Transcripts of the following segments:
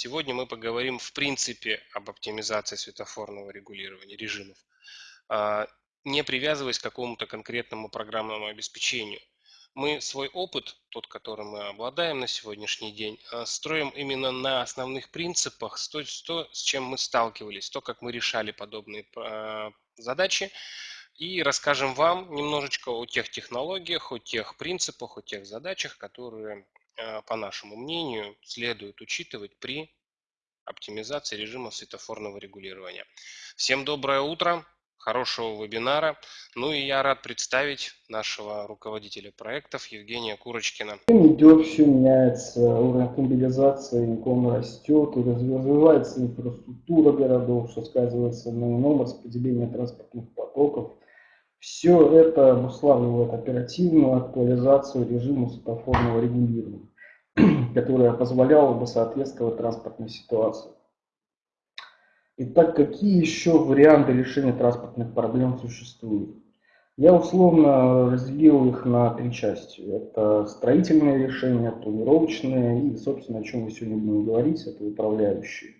Сегодня мы поговорим в принципе об оптимизации светофорного регулирования режимов, а, не привязываясь к какому-то конкретному программному обеспечению. Мы свой опыт, тот, которым мы обладаем на сегодняшний день, а, строим именно на основных принципах, то, то, с чем мы сталкивались, то, как мы решали подобные а, задачи, и расскажем вам немножечко о тех технологиях, о тех принципах, о тех задачах, которые по нашему мнению, следует учитывать при оптимизации режима светофорного регулирования. Всем доброе утро, хорошего вебинара. Ну и я рад представить нашего руководителя проектов Евгения Курочкина. Идет, все меняется, уровень автомобилизации он растет, и развивается инфраструктура городов, что сказывается на ином распределении транспортных потоков. Все это обуславливает оперативную актуализацию режима светофорного регулирования. которая позволяла бы соответствовать транспортной ситуации. Итак, какие еще варианты решения транспортных проблем существуют? Я условно разделил их на три части. Это строительные решения, планировочные и, собственно, о чем мы сегодня будем говорить, это управляющие.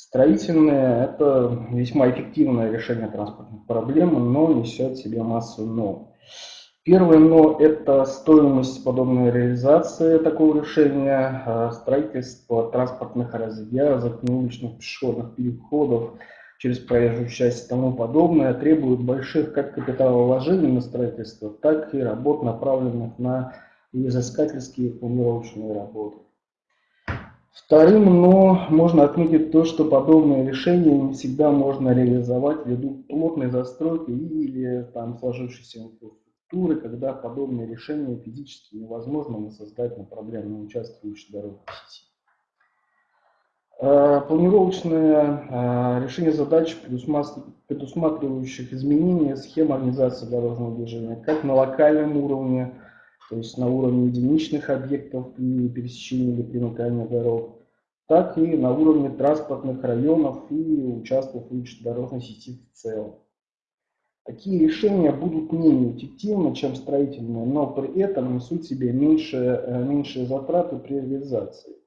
Строительные – это весьма эффективное решение транспортных проблем, но несет в себе массу «но». Первое «но» – это стоимость подобной реализации такого решения, а, строительство транспортных развязок, уличных пешеходных переходов через проезжую часть и тому подобное требует больших как капиталовложений на строительство, так и работ, направленных на изыскательские планировочные работы. Вторым «но» можно отметить то, что подобные решения не всегда можно реализовать ввиду плотной застройки или там, сложившейся инфраструктуры структуры, когда подобные решения физически невозможно создать на проблемном участке уличной дороги сети. Э, планировочное э, решение задач, предусматривающих изменения схем организации дорожного движения, как на локальном уровне, то есть на уровне единичных объектов при пересечении или примыкании дорог, так и на уровне транспортных районов и участков дорожной сети в целом. Такие решения будут менее эффективны, чем строительные, но при этом несут в себе меньшие, э, меньшие затраты при реализации,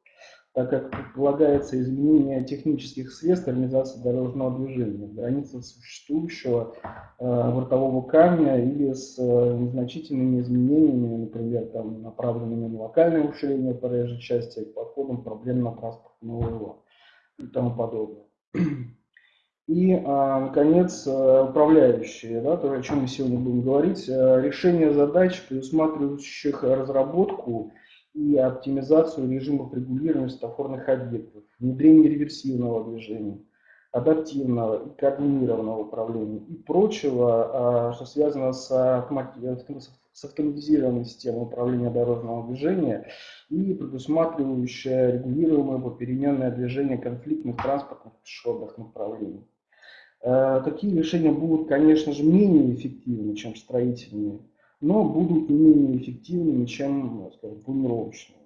так как предполагается изменение технических средств организации дорожного движения в границах существующего э, бортового камня или с э, незначительными изменениями, например, там, направленными на локальное уширение проезжей части к подходам проблемно-транспортного и тому подобное. И, а, наконец, э, управляющие, да, то, о чем мы сегодня будем говорить, э, решение задач, предусматривающих разработку и оптимизацию режимов регулирования светофорных объектов, внедрение реверсивного движения, адаптивного и координированного управления и прочего, а, что связано с, с автоматизированной системой управления дорожного движения и предусматривающая регулируемое попеременное движение конфликтных транспортных пешеходных направлений. Э, такие решения будут, конечно же, менее эффективны, чем строительные, но будут не менее эффективными, чем скажем, планировочные.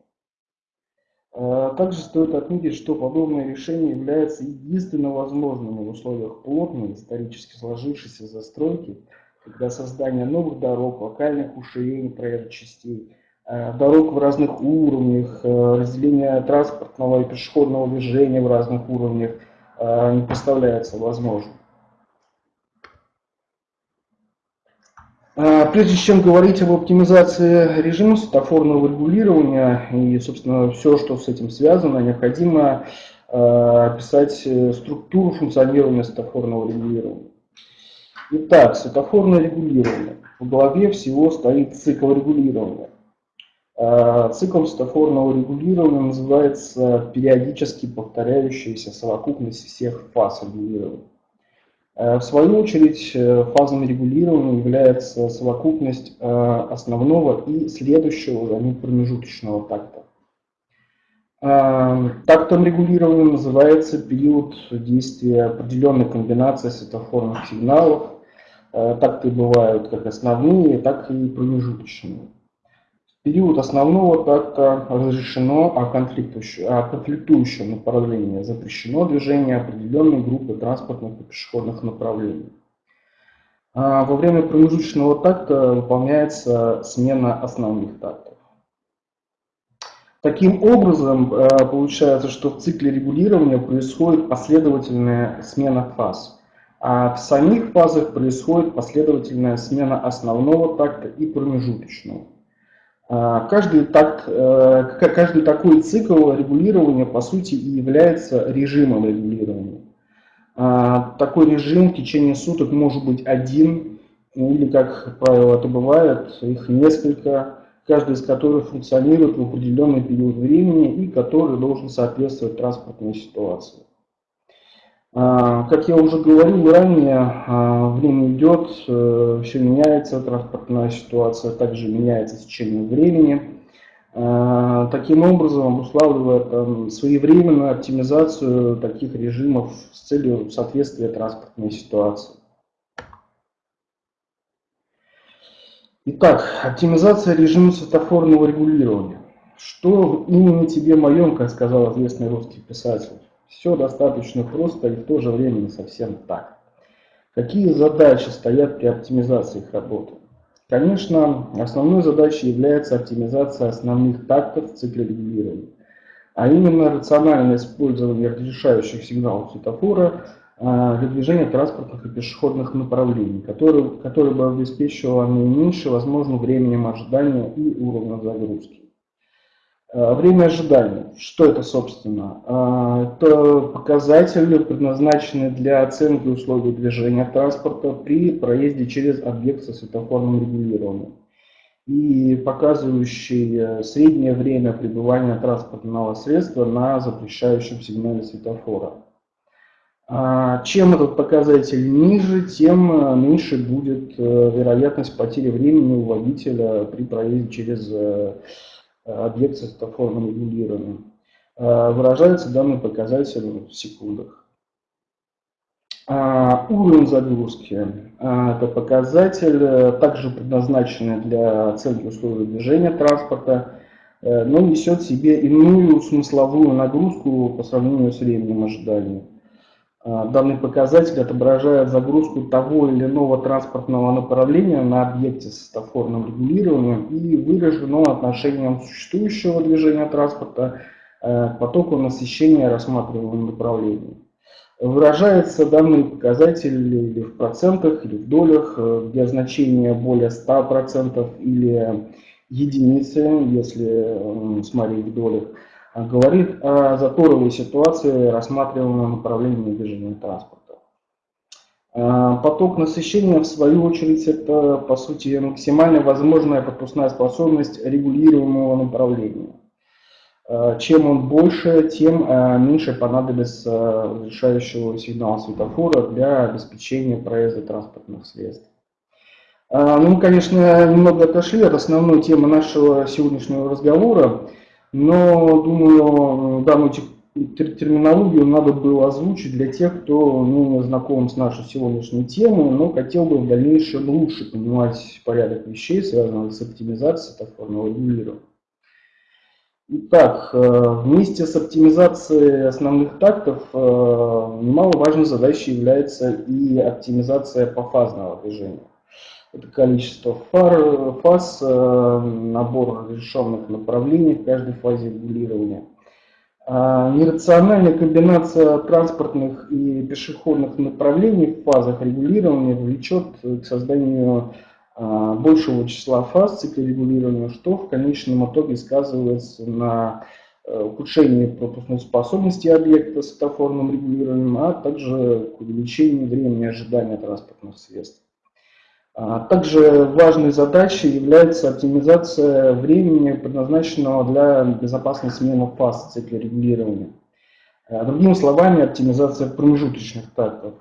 Э, также стоит отметить, что подобные решения являются единственно возможными в условиях плотной, исторически сложившейся застройки, когда создание новых дорог, локальных уширений проезжих частей, э, дорог в разных уровнях, разделение транспортного и пешеходного движения в разных уровнях не представляется возможным. Прежде чем говорить об оптимизации режима светофорного регулирования и, собственно, все, что с этим связано, необходимо а, описать э, структуру функционирования светофорного регулирования. Итак, светофорное регулирование. В главе всего стоит цикл регулирования. А, циклом светофорного регулирования называется периодически повторяющаяся совокупность всех фаз регулирования. Э, в свою очередь, э, фазами регулирования является совокупность э, основного и следующего за ним промежуточного такта. Тактом регулирования называется период действия определенной комбинации светофорных сигналов. Такты бывают как основные, так и промежуточные период основного такта разрешено, а, а конфликтующее направление запрещено движение определенной группы транспортных и пешеходных направлений. А во время промежуточного такта выполняется смена основных тактов. Таким образом, получается, что в цикле регулирования происходит последовательная смена фаз. А в самих фазах происходит последовательная смена основного такта и промежуточного. Каждый, такт, каждый такой цикл регулирования, по сути, и является режимом регулирования. А, такой режим в течение суток может быть один, или, как правило, это бывает, их несколько, каждый из которых функционирует в определенный период времени и который должен соответствовать транспортной ситуации. А, как я уже говорил ранее, а, время идет, э, все меняется, транспортная ситуация также меняется с течением времени. А, таким образом обуславливает своевременную оптимизацию таких режимов с целью соответствия транспортной ситуации. Итак, оптимизация режима светофорного регулирования. Что именно тебе моем, как сказал известный русский писатель? Все достаточно просто и в то же время не совсем так. Какие задачи стоят при оптимизации их работы? Конечно, основной задачей является оптимизация основных тактов в цикле регулирования, а именно рациональное использование разрешающих сигналов светофора а, для движения транспортных и пешеходных направлений, которые, которые бы обеспечивало наименьшее возможным временем ожидания и уровнем загрузки. Э, время ожидания. Что это, собственно? Э, это показатели, предназначенные для оценки условий движения транспорта при проезде через объект со светофорным регулированием и показывающий э, среднее время пребывания транспортного средства на запрещающем сигнале светофора. Чем этот показатель ниже, тем меньше будет вероятность потери времени у водителя при проезде через объект со светофорным регулированием. Э, выражается данный показатель в секундах. А, уровень загрузки – это показатель, э, также предназначенный для оценки условий движения транспорта, э, но несет в себе иную смысловую нагрузку по сравнению с временем ожидания. А, данный показатель отображает загрузку того или иного транспортного направления на объекте с светофорным регулированием и выражено отношением существующего движения транспорта э, к потоку насыщения рассматриваемого направления. Выражается данный показатель или в процентах, или в долях, э, где значение более 100% или единицы, если смотреть в долях говорит о заторовой ситуации рассматриваемого направления движения транспорта. А, поток насыщения, в свою очередь, это, по сути, максимально возможная пропускная способность регулируемого направления. А, чем он больше, тем а, меньше понадобится решающего сигнала светофора для обеспечения проезда транспортных средств. Ну, мы, конечно, немного отошли от основной темы нашего сегодняшнего разговора. Но, думаю, данную терминологию надо было озвучить для тех, кто не знаком с нашей сегодняшней темой, но хотел бы в дальнейшем лучше понимать порядок вещей, связанных с оптимизацией светофорного регулирования. Итак, э, вместе с оптимизацией основных тактов э, немаловажной задачей является и оптимизация пофазного движения это количество фар, фаз, э, набор разрешенных направлений в каждой фазе регулирования. А нерациональная комбинация транспортных и пешеходных направлений в фазах регулирования влечет к созданию а, большего числа фаз цикла регулирования, что в конечном итоге сказывается на э, ухудшении пропускной способности объекта с светофорным регулированием, а также к увеличению времени ожидания транспортных средств. А также важной задачей является оптимизация времени, предназначенного для безопасной смены фаз в цикле регулирования. Э, другими словами, оптимизация промежуточных тактов.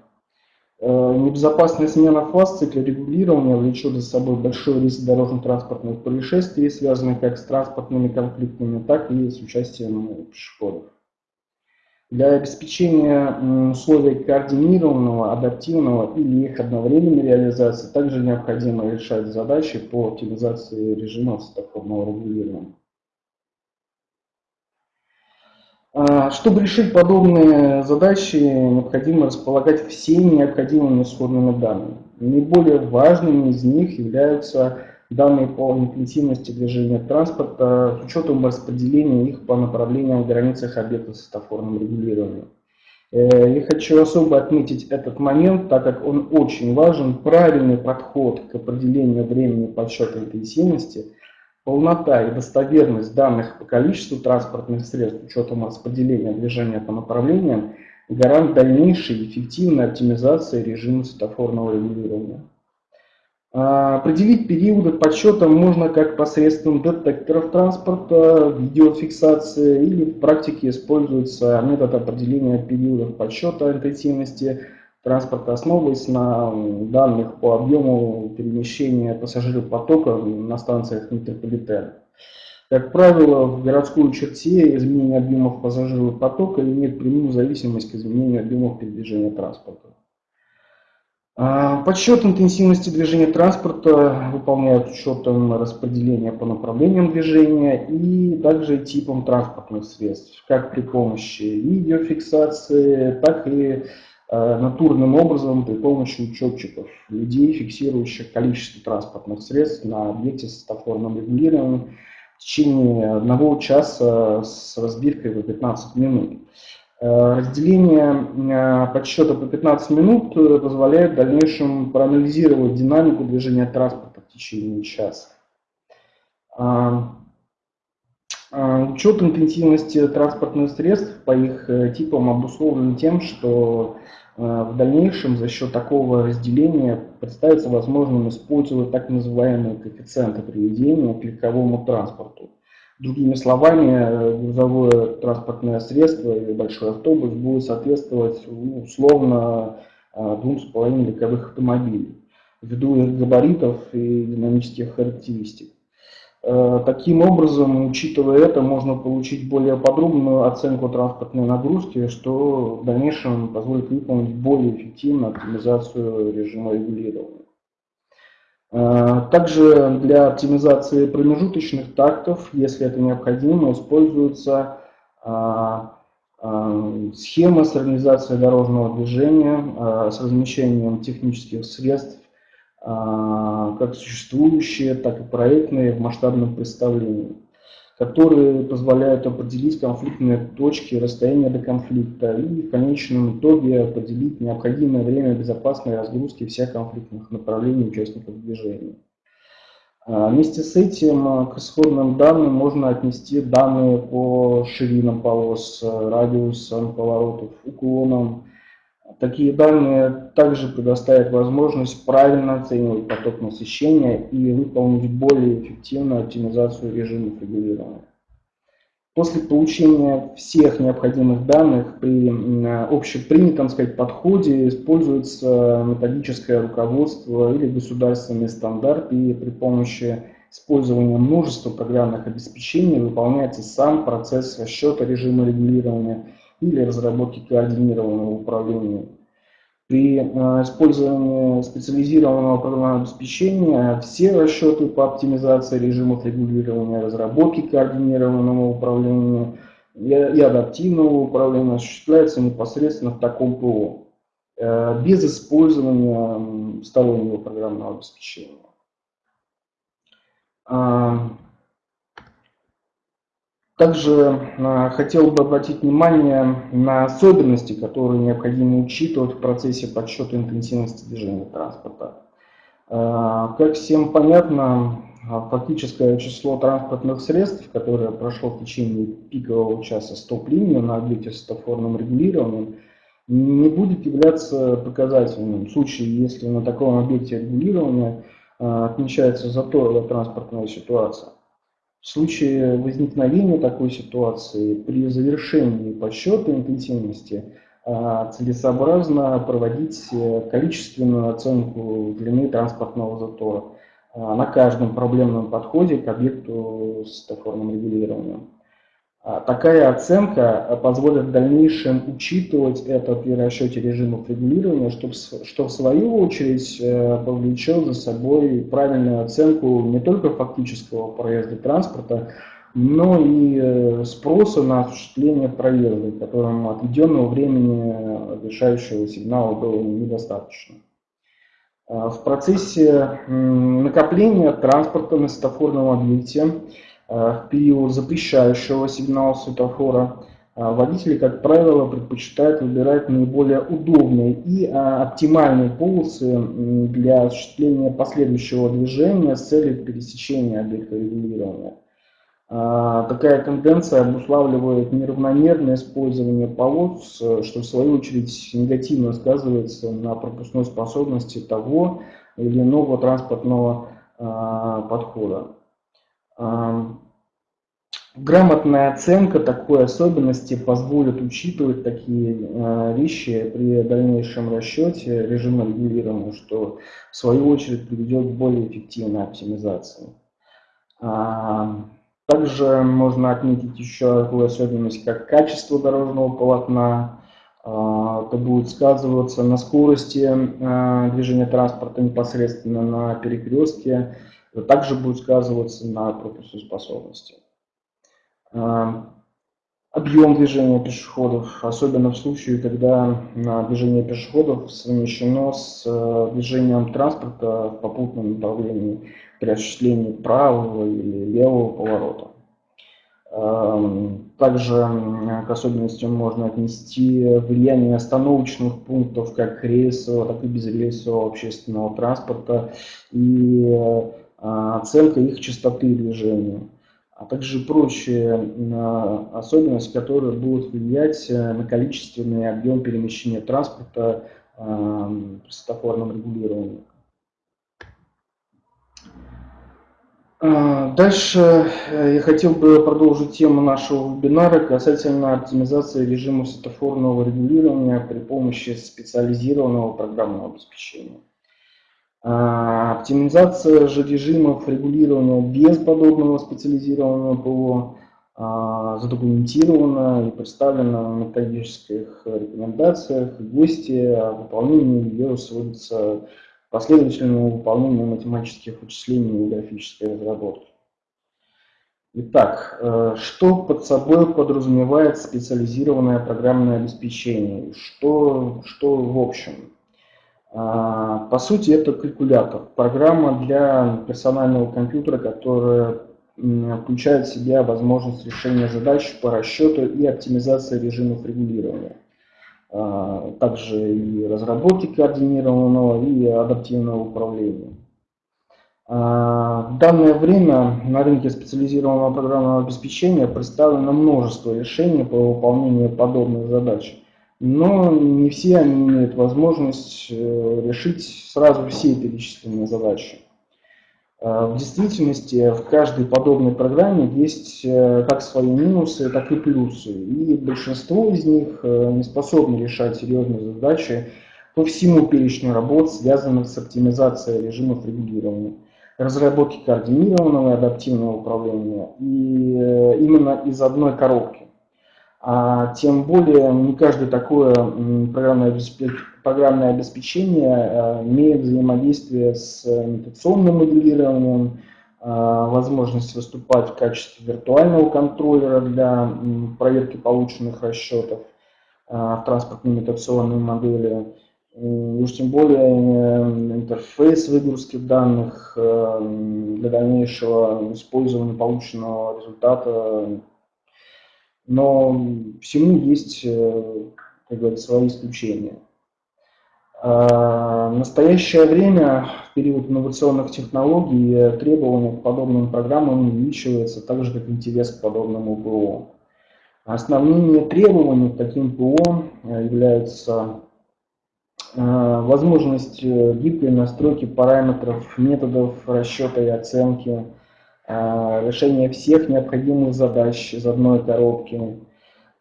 Э, небезопасная смена фаз в цикле регулирования влечет за собой большой риск дорожно-транспортных происшествий, связанных как с транспортными конфликтами, так и с участием пешеходов. Для обеспечения условий координированного, адаптивного или их одновременной реализации также необходимо решать задачи по оптимизации режимов светофорного регулирования. А, чтобы решить подобные задачи, необходимо располагать всеми необходимыми исходными данными. Наиболее важными из них являются данные по интенсивности движения транспорта с учетом распределения их по направлениям в границах объекта светофорным регулированием. Э, я хочу особо отметить этот момент, так как он очень важен. Правильный подход к определению времени подсчета интенсивности, полнота и достоверность данных по количеству транспортных средств с учетом распределения движения по направлениям гарант дальнейшей эффективной оптимизации режима светофорного регулирования. А, определить периоды подсчета можно как посредством детекторов транспорта, видеофиксации или в практике используется метод определения периодов подсчета интенсивности транспорта, основываясь на данных по объему перемещения пассажиропотока на станциях метрополитена. Как правило, в городской черте изменение объемов пассажиропотока имеет прямую зависимость к изменению объемов передвижения транспорта. А, подсчет интенсивности движения транспорта выполняют учетом распределения по направлениям движения и также типам транспортных средств, как при помощи видеофиксации, так и а, натурным образом при помощи учетчиков, людей, фиксирующих количество транспортных средств на объекте с светофорным регулированием в течение одного часа с разбивкой в 15 минут. Э, разделение э, подсчета по 15 минут э, позволяет в дальнейшем проанализировать динамику движения транспорта в течение часа. Учет интенсивности транспортных средств по их типам обусловлен тем, что в дальнейшем за счет такого разделения представится возможным использовать так называемые коэффициенты приведения к легковому транспорту. Другими словами, грузовое транспортное средство или большой автобус будет соответствовать ну, условно а, двум с половиной легковых автомобилей ввиду их габаритов и динамических характеристик. А, таким образом, учитывая это, можно получить более подробную оценку транспортной нагрузки, что в дальнейшем позволит выполнить более эффективную оптимизацию режима регулирования. А, также для оптимизации промежуточных тактов, если это необходимо, используется а, а, схема с организацией дорожного движения с размещением технических средств, как существующие, так и проектные в масштабном представлении которые позволяют определить конфликтные точки, расстояние до конфликта и в конечном итоге определить необходимое время безопасной разгрузки всех конфликтных направлений участников движения. А, вместе с этим а, к исходным данным можно отнести данные по ширинам полос, радиусам поворотов, уклонам. Такие данные также предоставят возможность правильно оценивать поток насыщения и выполнить более эффективную оптимизацию режимов регулирования. После получения всех необходимых данных при общепринятом сказать, подходе используется методическое руководство или государственный стандарт, и при помощи использования множества программных обеспечений выполняется сам процесс расчета режима регулирования или разработки координированного управления. При э, использовании специализированного программного обеспечения все расчеты по оптимизации режимов регулирования, разработки координированного управления и адаптивного управления осуществляются непосредственно в таком ПО, э, без использования стороннего программного обеспечения. Также а, хотел бы обратить внимание на особенности, которые необходимо учитывать в процессе подсчета интенсивности движения транспорта. А, как всем понятно, а, фактическое число транспортных средств, которое прошло в течение пикового часа стоп-линию на объекте с светофорным регулированием, не будет являться показательным в случае, если на таком объекте регулирования отмечается заторовая транспортная ситуация. В случае возникновения такой ситуации при завершении подсчета интенсивности а, целесообразно проводить э, количественную оценку длины транспортного затора а, на каждом проблемном подходе к объекту с светофорным регулированием. А, такая оценка позволит в дальнейшем учитывать это при расчете режимов регулирования, чтобы, что в свою очередь э, повлечет за собой правильную оценку не только фактического проезда транспорта, но и э, спроса на осуществление проезда, которым отведенного времени решающего сигнала было недостаточно. В процессе накопления транспорта на светофорном объекте в период запрещающего сигнала светофора водители, как правило, предпочитают выбирать наиболее удобные и оптимальные полосы для осуществления последующего движения с целью пересечения объекта регулирования. Такая тенденция обуславливает неравномерное использование полос, что в свою очередь негативно сказывается на пропускной способности того или иного транспортного подхода. А, грамотная оценка такой особенности позволит учитывать такие вещи при дальнейшем расчете режима регулирования, что в свою очередь приведет к более эффективной оптимизации. Также можно отметить еще такую особенность, как качество дорожного полотна. А, это будет сказываться на скорости а, движения транспорта непосредственно на перекрестке. Это также будет сказываться на пропускной способности. А, объем движения пешеходов, особенно в случае, когда движение пешеходов совмещено с движением транспорта в попутном направлении при осуществлении правого или левого поворота. Эм, также к особенностям можно отнести влияние остановочных пунктов как рейсового, так и безрейсового общественного транспорта и э, оценка их частоты движения, а также прочие э, особенности, которые будут влиять э, на количественный объем перемещения транспорта при светофорном регулировании. А, дальше э, я хотел бы продолжить тему нашего вебинара касательно оптимизации режима светофорного регулирования при помощи специализированного программного обеспечения. А, оптимизация же режимов регулирования без подобного специализированного ПО а, задокументирована и представлена в методических рекомендациях. Гости о выполнении ее сводится последовательному выполнению математических вычислений и графической разработки. Итак, э, что под собой подразумевает специализированное программное обеспечение? Что, что в общем? А, по сути, это калькулятор, программа для персонального компьютера, которая включает в себя возможность решения задач по расчету и оптимизации режимов регулирования. А, также и разработки координированного и адаптивного управления. А, в данное время на рынке специализированного программного обеспечения представлено множество решений по выполнению подобных задач, но не все они имеют возможность э, решить сразу все перечисленные задачи. Э, в действительности в каждой подобной программе есть э, как свои минусы, так и плюсы. И большинство из них не способны решать серьезные задачи по всему перечню работ, связанных с оптимизацией режимов регулирования, разработки координированного и адаптивного управления. И именно из одной коробки. А тем более не каждое такое программное обеспечение, э, имеет взаимодействие с имитационным моделированием, э, возможность выступать в качестве виртуального контроллера для проверки полученных расчетов э, в транспортной имитационной модели, и уж тем более интерфейс выгрузки данных для дальнейшего использования полученного результата но всему есть, э, как говорится, свои исключения. А, в настоящее время, в период инновационных технологий, требования к подобным программам увеличиваются, так же, как интерес к подобному ПО. Основными требованиями к таким ПО э, являются э, возможность гибкой настройки параметров, методов расчета и оценки, Э, решение всех необходимых задач из одной коробки,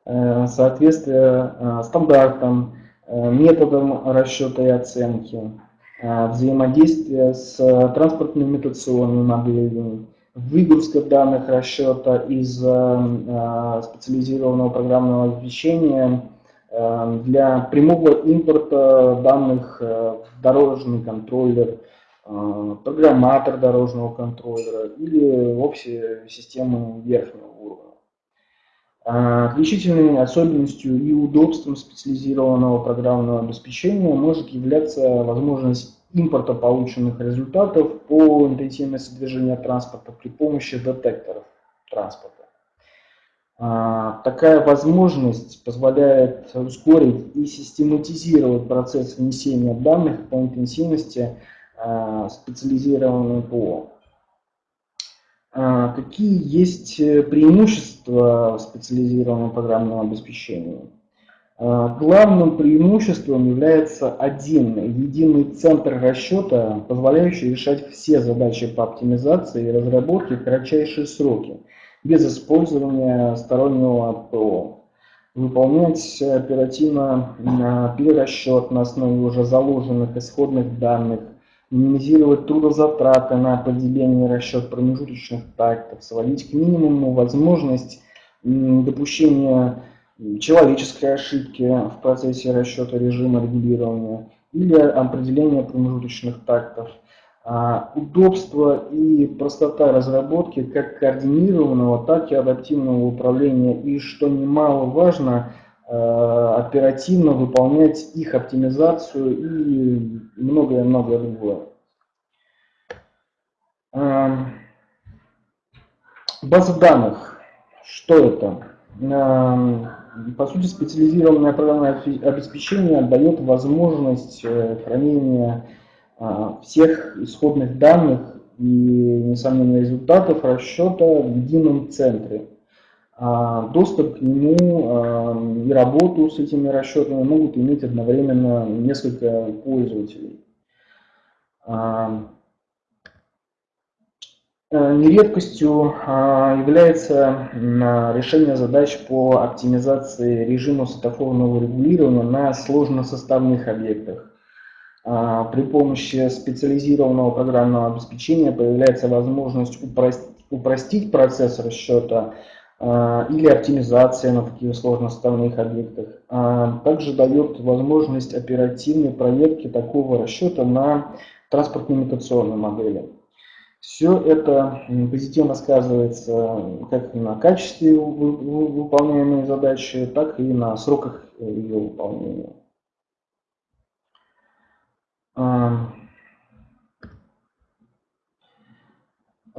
э, соответствие э, стандартам, методам расчета и оценки, взаимодействие с транспортной имитационной моделью, выгрузка данных расчета из специализированного программного обеспечения для прямого импорта данных в дорожный контроллер, программатор дорожного контроллера или вовсе системы верхнего уровня. А, отличительной особенностью и удобством специализированного программного обеспечения может являться возможность импорта полученных результатов по интенсивности движения транспорта при помощи детекторов транспорта. А, такая возможность позволяет ускорить и систематизировать процесс внесения данных по интенсивности а, специализированного ПО. А, какие есть преимущества специализированного программного обеспечения? Главным преимуществом является один единый центр расчета, позволяющий решать все задачи по оптимизации и разработке в кратчайшие сроки – без использования стороннего ПО. Выполнять оперативно перерасчет на основе уже заложенных исходных данных, минимизировать трудозатраты на и расчет промежуточных тактов, сводить к минимуму возможность допущения человеческой ошибки в процессе расчета режима регулирования или определения промежуточных тактов – а, удобство и простота разработки как координированного, так и адаптивного управления. И, что немаловажно, оперативно выполнять их оптимизацию и многое-многое другое. А, база данных. Что это? По сути, специализированное программное обеспечение дает возможность э, хранения а, всех исходных данных и, несомненно, результатов расчета в едином центре. А, доступ к нему а, и работу с этими расчетами могут иметь одновременно несколько пользователей. Нередкостью является решение задач по оптимизации режима светофорного регулирования на сложносоставных объектах. А, при помощи специализированного программного обеспечения появляется возможность упростить процесс расчета а, или оптимизация на таких сложноставных объектах. А, также дает возможность оперативной проверки такого расчета на транспортно-имитационной модели. Все это позитивно сказывается как на качестве выполняемой задачи, так и на сроках ее выполнения.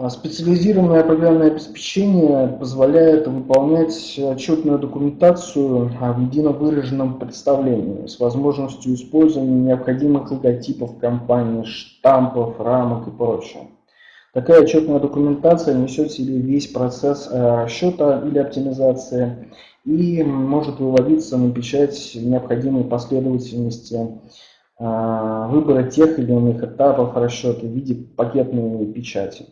Специализированное программное обеспечение позволяет выполнять отчетную документацию в едино выраженном представлении с возможностью использования необходимых логотипов компании, штампов, рамок и прочего. Такая отчетная документация несет в себе весь процесс э, расчета или оптимизации и может выводиться на печать необходимой последовательности а, выбора тех или иных этапов расчета в виде пакетной печати.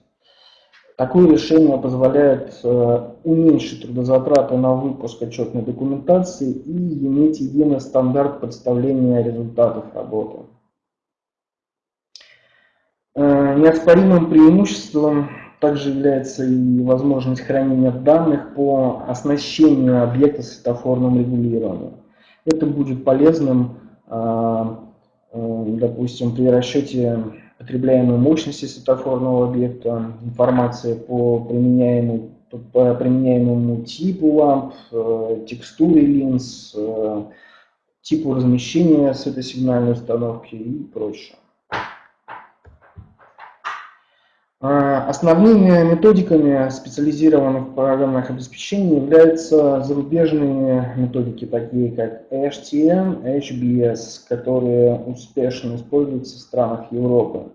Такое решение позволяет э, уменьшить трудозатраты на выпуск отчетной документации и иметь единый стандарт представления результатов работы. Э, неоспоримым преимуществом также является и возможность хранения данных по оснащению объекта светофорным регулированием. Это будет полезным Э, допустим, при расчете потребляемой мощности светофорного объекта, информация по, применяемому, по применяемому типу ламп, э, текстуре линз, э, типу размещения светосигнальной установки и прочее. А, основными методиками специализированных программных обеспечений являются зарубежные методики, такие как HTM, HBS, которые успешно используются в странах Европы.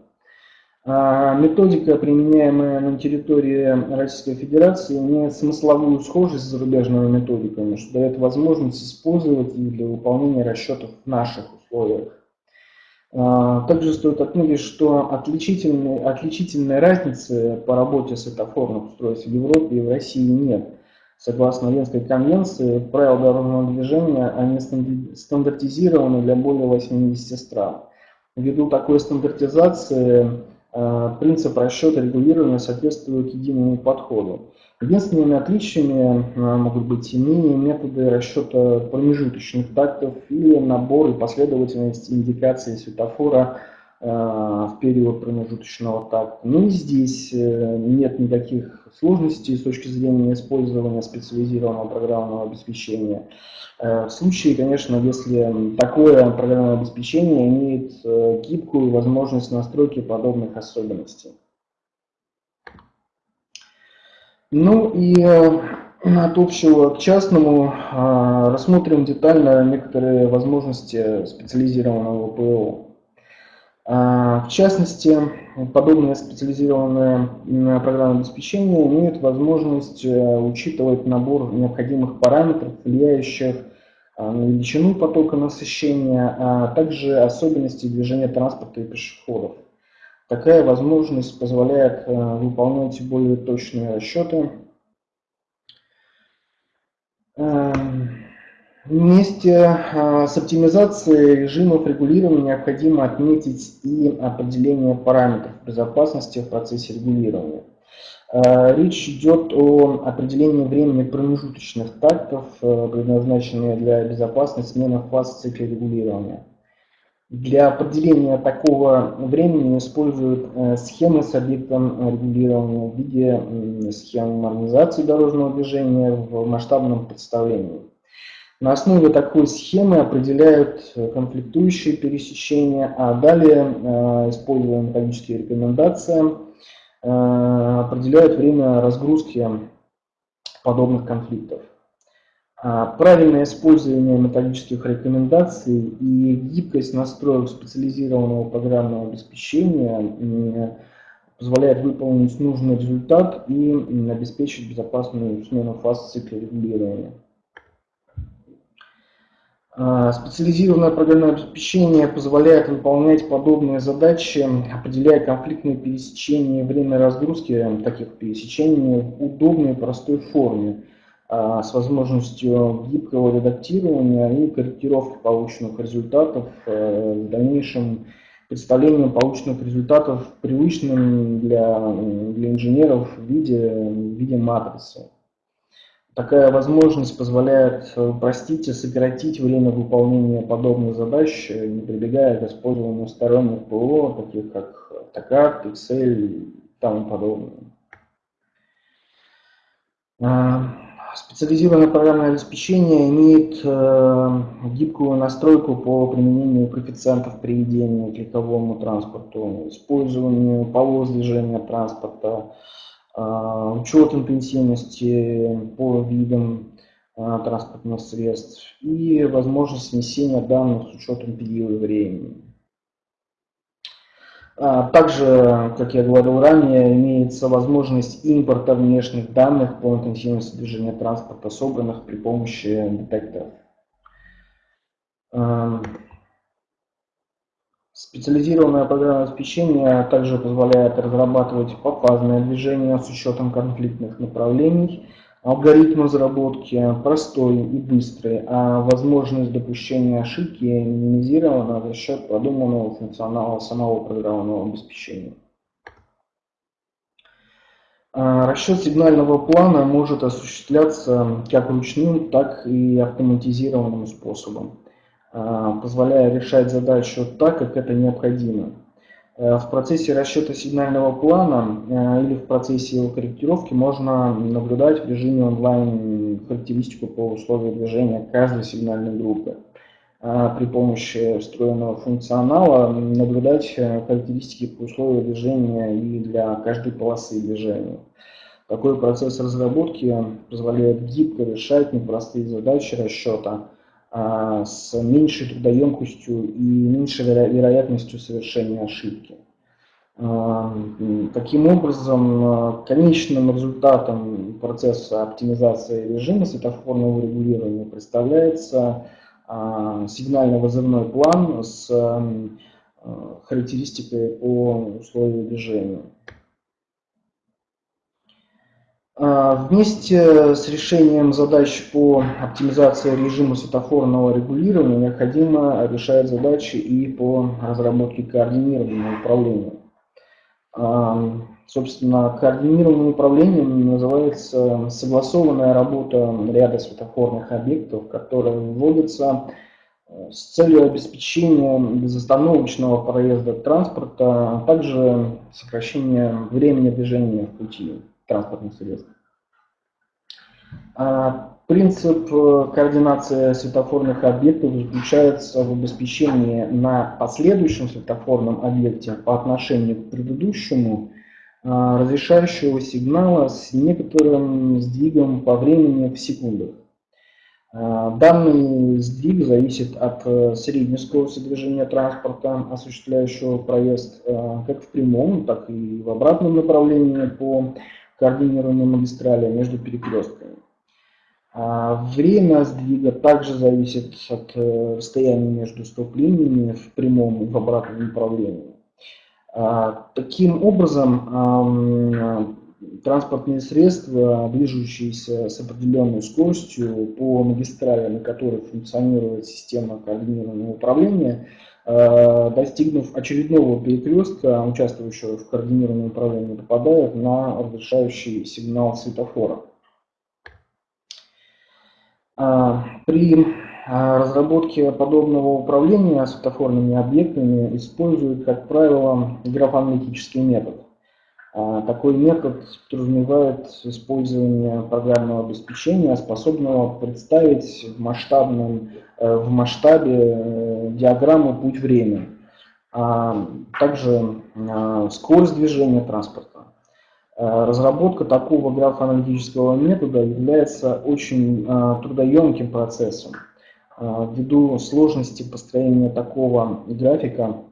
А, методика, применяемая на территории Российской Федерации, имеет смысловую схожесть с зарубежными методиками, что дает возможность использовать их для выполнения расчетов в наших условиях. А, также стоит отметить, что отличительной, отличительной разницы по работе светофорных устройств в Европе и в России нет. Согласно Венской конвенции, правила дорожного движения они стандартизированы для более 80 стран. Ввиду такой стандартизации принцип расчета регулирования соответствует единому подходу. Единственными отличиями а, могут быть иные методы расчета промежуточных тактов или набор и последовательность индикации светофора в период промежуточного такта. Ну и здесь нет никаких сложностей с точки зрения использования специализированного программного обеспечения. В случае, конечно, если такое программное обеспечение имеет гибкую возможность настройки подобных особенностей. Ну и э, от общего к частному рассмотрим детально некоторые возможности специализированного ПО. А, в частности, подобное специализированное программное обеспечение имеет возможность э, учитывать набор необходимых параметров, влияющих а, на величину потока насыщения, а также особенности движения транспорта и пешеходов. Такая возможность позволяет э, выполнять более точные расчеты. Вместе э, с оптимизацией режимов регулирования необходимо отметить и определение параметров безопасности в процессе регулирования. Э, речь идет о определении времени промежуточных тактов, предназначенных для безопасной смены фаз цикла регулирования. Для определения такого времени используют э, схемы с объектом регулирования в виде схем нормализации дорожного движения в масштабном представлении. На основе такой схемы определяют конфликтующие пересечения, а далее, э, используя методические рекомендации, э, определяют время разгрузки подобных конфликтов. А, правильное использование методических рекомендаций и гибкость настроек специализированного программного обеспечения позволяет выполнить нужный результат и обеспечить безопасную смену фаз цикла регулирования. А, специализированное программное обеспечение позволяет выполнять подобные задачи, определяя конфликтные пересечения время разгрузки таких пересечений в удобной и простой форме – а, с возможностью гибкого редактирования и корректировки полученных результатов, э, в дальнейшем представлением полученных результатов привычным для, для инженеров в виде, в виде матрицы. Такая возможность позволяет упростить и сократить время выполнения подобных задач, не прибегая к использованию сторонних ПО, таких как AutoCAD, Excel и тому подобное. А, Специализированное программное обеспечение имеет э, гибкую настройку по применению коэффициентов приведения к легковому транспорту, использованию полос движения транспорта, э, учет интенсивности по видам э, транспортных средств и возможность внесения данных с учетом периода времени. А, также, как я говорил ранее, имеется возможность импорта внешних данных по интенсивности движения транспорта, собранных при помощи детекторов. Специализированное программное обеспечение также позволяет разрабатывать пофазное движение с учетом конфликтных направлений, Алгоритм разработки простой и быстрый, а возможность допущения ошибки минимизирована за счет продуманного функционала самого программного обеспечения. А, расчет сигнального плана может осуществляться как ручным, так и автоматизированным способом, позволяя решать задачу так, как это необходимо. Э, в процессе расчета сигнального плана э, или в процессе его корректировки можно наблюдать в режиме онлайн характеристику по условию движения каждой сигнальной группы. А при помощи встроенного функционала наблюдать э, характеристики по условию движения и для каждой полосы движения. Такой процесс разработки позволяет гибко решать непростые задачи расчета, а, с меньшей трудоемкостью и меньшей вероятностью совершения ошибки. А, таким образом, а, конечным результатом процесса оптимизации режима светофорного регулирования представляется сигнально-вызывной план с характеристикой по условию движения. А, вместе с решением задач по оптимизации режима светофорного регулирования необходимо решать задачи и по разработке координированного управления. А, собственно, координированным управлением называется согласованная работа ряда светофорных объектов, которые вводятся э, с целью обеспечения безостановочного проезда транспорта, а также сокращения времени движения в пути транспортных средств. А, принцип э, координации светофорных объектов заключается в обеспечении на последующем светофорном объекте по отношению к предыдущему а, разрешающего сигнала с некоторым сдвигом по времени в секундах. Данный сдвиг зависит от э, средней скорости движения транспорта, осуществляющего проезд э, как в прямом, так и в обратном направлении по координированной магистрали между перекрестками. А, время сдвига также зависит от э, расстояния между стоп-линиями в прямом и в обратном направлении. А, таким образом, транспортные средства, движущиеся с определенной скоростью по магистрали, на которой функционирует система координированного управления, достигнув очередного перекрестка, участвующего в координированном управлении, попадают на разрешающий сигнал светофора. А, при а, разработке подобного управления светофорными объектами используют, как правило, графоаналитический метод. Такой метод подразумевает использование программного обеспечения, способного представить в, масштабном, э, в масштабе диаграмму путь-время, а также скорость движения транспорта. Э, разработка такого графоаналитического метода является очень трудоемким процессом. Ввиду сложности построения такого графика,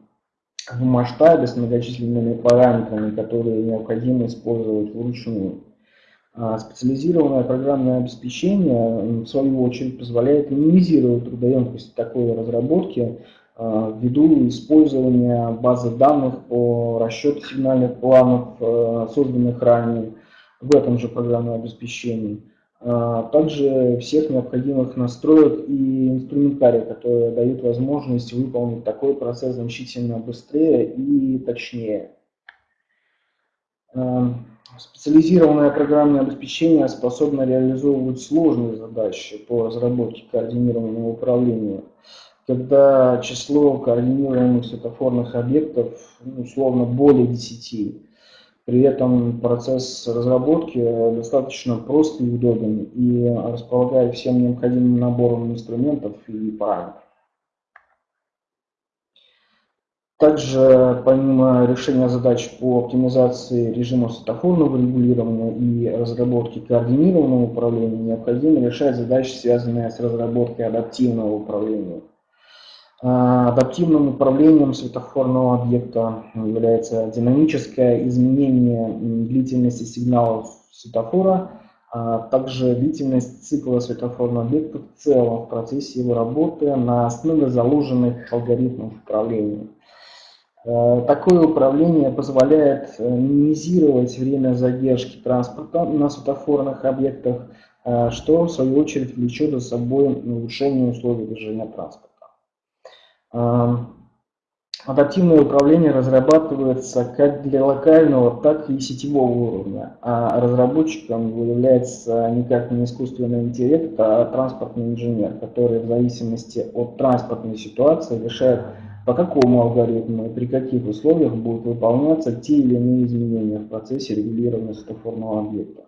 в масштабе с многочисленными параметрами, которые необходимо использовать вручную. А специализированное программное обеспечение, в свою очередь, позволяет минимизировать трудоемкость такой разработки а, ввиду использования базы данных по расчету сигнальных планов, а, созданных ранее в этом же программном обеспечении. А, также всех необходимых настроек и инструментария, которые дают возможность выполнить такой процесс значительно быстрее и точнее. Специализированное программное обеспечение способно реализовывать сложные задачи по разработке координированного управления, когда число координируемых светофорных объектов ну, условно более 10. При этом процесс разработки достаточно прост и удобен и располагает всем необходимым набором инструментов и параметров. Также, помимо решения задач по оптимизации режима светофорного регулирования и разработки координированного управления, необходимо решать задачи, связанные с разработкой адаптивного управления. А, адаптивным управлением светофорного объекта является динамическое изменение длительности сигналов светофора, а также длительность цикла светофорного объекта в целом в процессе его работы на основе заложенных алгоритмов управления. А, такое управление позволяет э, минимизировать время задержки транспорта на светофорных объектах, что в свою очередь влечет за собой улучшение условий движения транспорта. Адаптивное управление разрабатывается как для локального, так и сетевого уровня, а разработчиком является никак не искусственный интеллект, а транспортный инженер, который в зависимости от транспортной ситуации решает, по какому алгоритму и при каких условиях будут выполняться те или иные изменения в процессе регулирования светофорного объекта.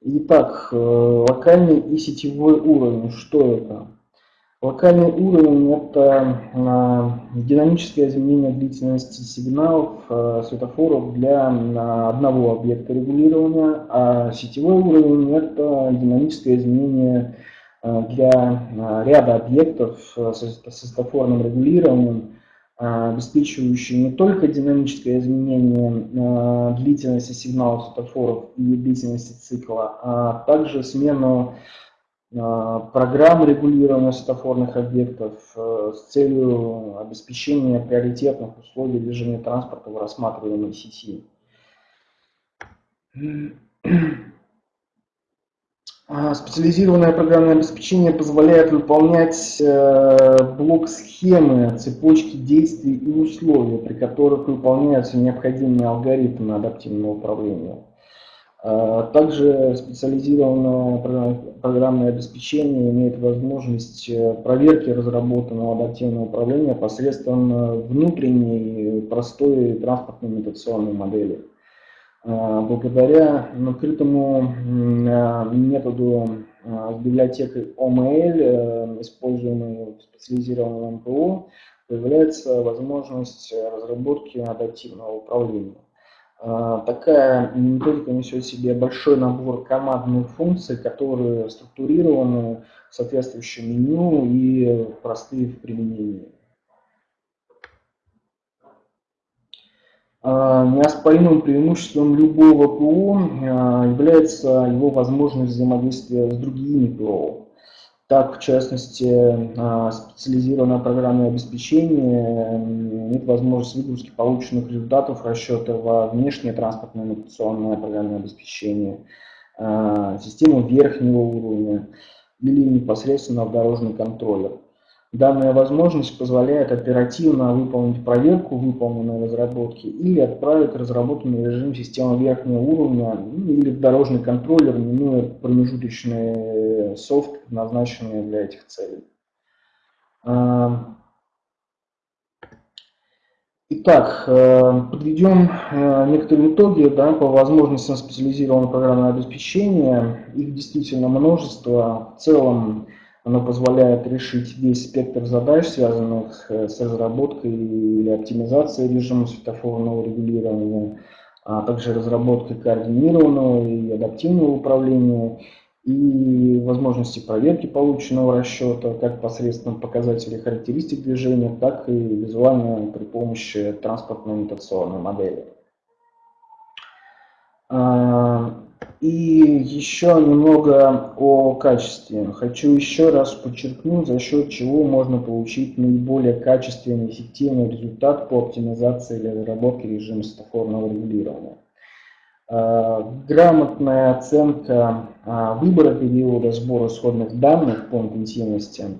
Итак, э, локальный и сетевой уровень, что это? Локальный уровень – это а, динамическое изменение длительности сигналов а, светофоров для одного объекта регулирования, а сетевой уровень – это динамическое изменение для ряда объектов со светофорным регулированием, обеспечивающие не только динамическое изменение длительности сигналов светофоров и длительности цикла, а также смену программ регулирования светофорных объектов э, с целью обеспечения приоритетных условий движения транспорта в рассматриваемой сети. А, специализированное программное обеспечение позволяет выполнять э, блок схемы, цепочки действий и условий, при которых выполняются необходимые алгоритмы адаптивного управления. Также специализированное программное обеспечение имеет возможность проверки разработанного адаптивного управления посредством внутренней простой транспортной имитационной модели. Благодаря открытому методу с библиотекой OML, используемой в специализированном МПО, появляется возможность разработки адаптивного управления. А, такая методика несет в себе большой набор командных функций, которые структурированы в соответствующем меню и простые в применении. Неоспоримым преимуществом любого ПО а, является его возможность взаимодействия с другими ПО. Так, в частности, а, специализированное программное обеспечение имеет возможность выгрузки полученных результатов расчета во внешнее транспортное навигационное программное обеспечение, а, систему верхнего уровня или непосредственно в дорожный контроллер. Данная возможность позволяет оперативно выполнить проверку выполненной разработки или отправить разработанный режим системы верхнего уровня ну, или дорожный контроллер, минуя промежуточный софт, предназначенный для этих целей. А, итак, э, подведем э, некоторые итоги да, по возможностям специализированного программного обеспечения. Их действительно множество. В целом оно позволяет решить весь спектр задач, связанных э, с разработкой или оптимизацией режима светофорного регулирования, а также разработкой координированного и адаптивного управления и возможности проверки полученного расчета как посредством показателей характеристик движения, так и визуально при помощи транспортной имитационной модели. И еще немного о качестве. Хочу еще раз подчеркнуть, за счет чего можно получить наиболее качественный и эффективный результат по оптимизации или разработке режима светофорного регулирования. А, грамотная оценка а, выбора периода сбора исходных данных по интенсивности,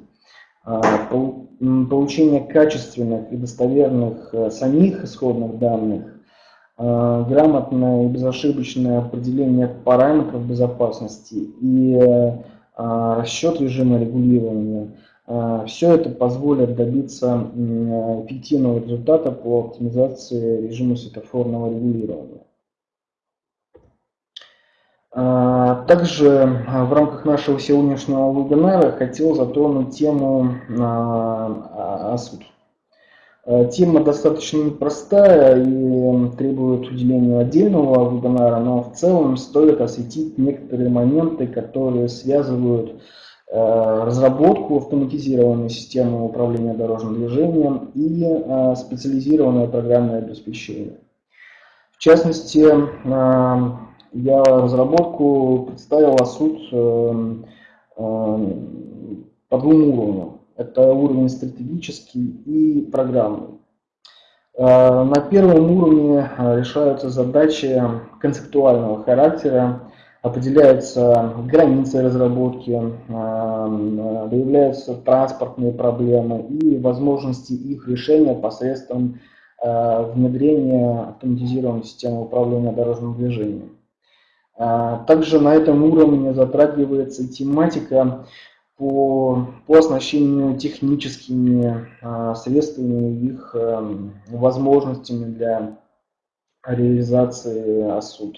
а, получение качественных и достоверных самих исходных данных Э, грамотное и безошибочное определение параметров безопасности и э, расчет режима регулирования. Э, Все это позволит добиться эффективного результата по оптимизации режима светофорного регулирования. Также в рамках нашего сегодняшнего вебинара хотел затронуть тему. Э, тема достаточно непростая и требует уделения отдельного вебинара, но в целом стоит осветить некоторые моменты, которые связывают э, разработку автоматизированной системы управления дорожным движением и э, специализированное программное обеспечение. В частности, я разработку представил ОСУД по двум уровням. Это уровень стратегический и программный. Э, на первом уровне э, решаются задачи концептуального характера, определяются границы разработки, э, выявляются транспортные проблемы и возможности их решения посредством внедрения автоматизированной системы управления дорожным движением. Также на этом уровне затрагивается тематика по, по оснащению техническими а, средствами, их а, возможностями для реализации АСУД.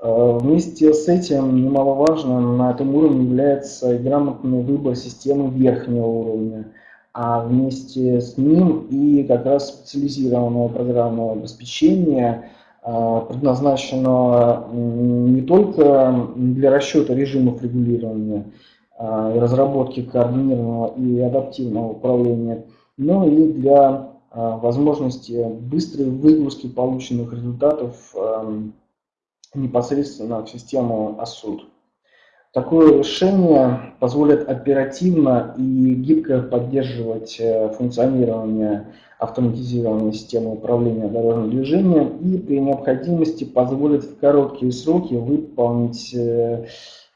А, вместе с этим немаловажным на этом уровне является грамотный выбор системы верхнего уровня, а вместе с ним и как раз специализированное программное обеспечение, предназначенного не только для расчета режимов регулирования, и разработки координированного и адаптивного управления, но и для а, возможности быстрой выгрузки полученных результатов непосредственно в систему ASUD. Такое решение позволит оперативно и гибко поддерживать э, функционирование автоматизированной системы управления дорожным движением и при необходимости позволит в короткие сроки выполнить э,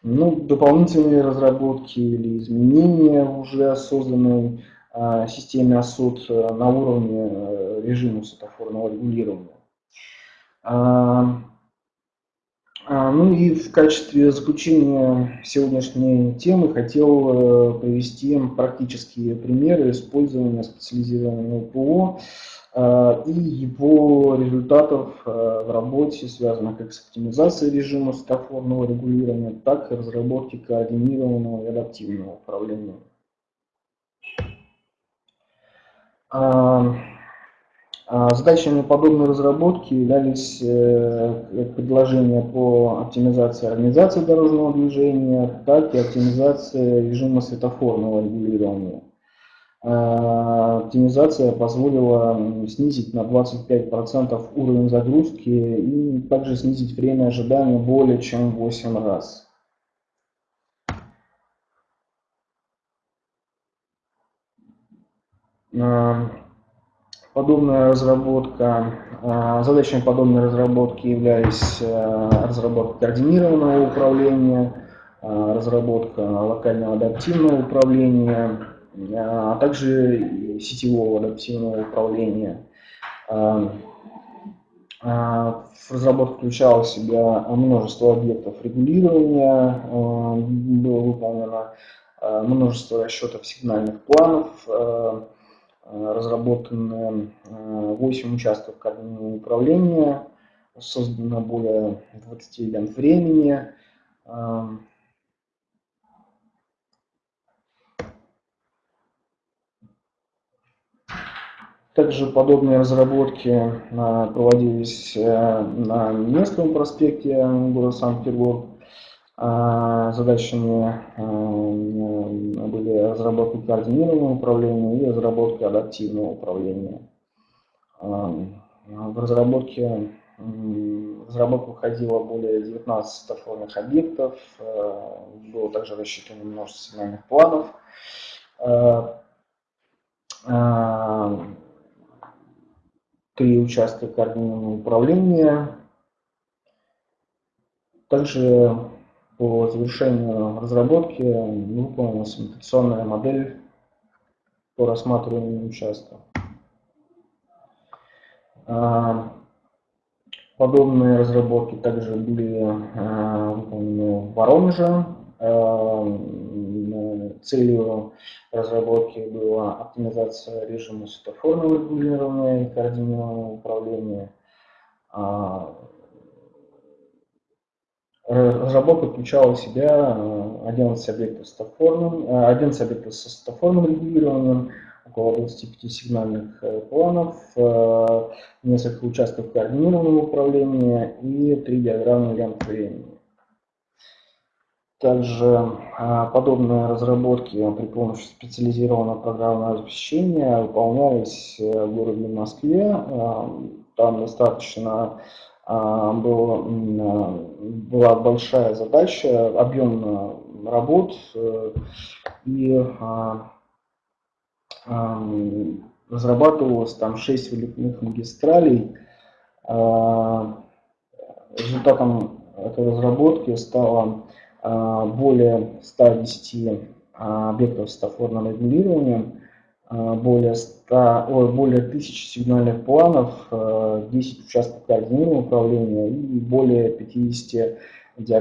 ну, дополнительные разработки или изменения уже созданной э, системе АСУД э, на уровне э, режима светофорного регулирования. Э, А, ну и в качестве заключения сегодняшней темы хотел э, привести практические примеры использования специализированного ПО а, и его результатов а, в работе, связанных как с оптимизацией режима светофорного регулирования, так и разработки координированного и адаптивного управления. А, задачами подобной разработки являлись э, предложения по оптимизации организации дорожного движения, так и оптимизация режима светофорного регулирования. А, оптимизация позволила снизить на 25% уровень загрузки и также снизить время ожидания более чем в 8 раз. Подобная разработка, а, задачами подобной разработки являлись разработка координированного управления, разработка локального адаптивного управления, а также сетевого адаптивного управления. Разработка включала в себя множество объектов регулирования, было выполнено множество расчетов сигнальных планов, Э, разработаны 8 э, участков координированного управления, создано более 20 лент времени. Также подобные разработки э, проводились на Невском проспекте города Санкт-Петербург. А, задачами а, были разработка координированного управления и разработка адаптивного управления. А, в разработке в разработку более 19 стационарных объектов, было также рассчитано множество сигнальных планов. Три участка координированного управления. Также по завершению разработки выполнилась имитационная модель по рассматриванию участка. А, подобные разработки также были а, выполнены в Воронеже. А, целью разработки была оптимизация режима светофорного регулирования и координированного управления. Разработка включала в себя 11 э, объектов стафорным, 11 э, объектов со стафорным регулированием, около 25 сигнальных э, планов, несколько участков координированного управления и три диаграммы лент времени. Также подобные разработки при помощи специализированного программного обеспечения выполнялись в городе Москве. Там достаточно а, был, была большая задача, объем работ, э, и а, а, разрабатывалось там 6 вылетных магистралей. Результатом этой разработки стало более 110 объектов с стафорным регулированием, а, более, 100, ой, более 1000 сигнальных планов, 10 а, участков координированного управления и более 50 диаграмм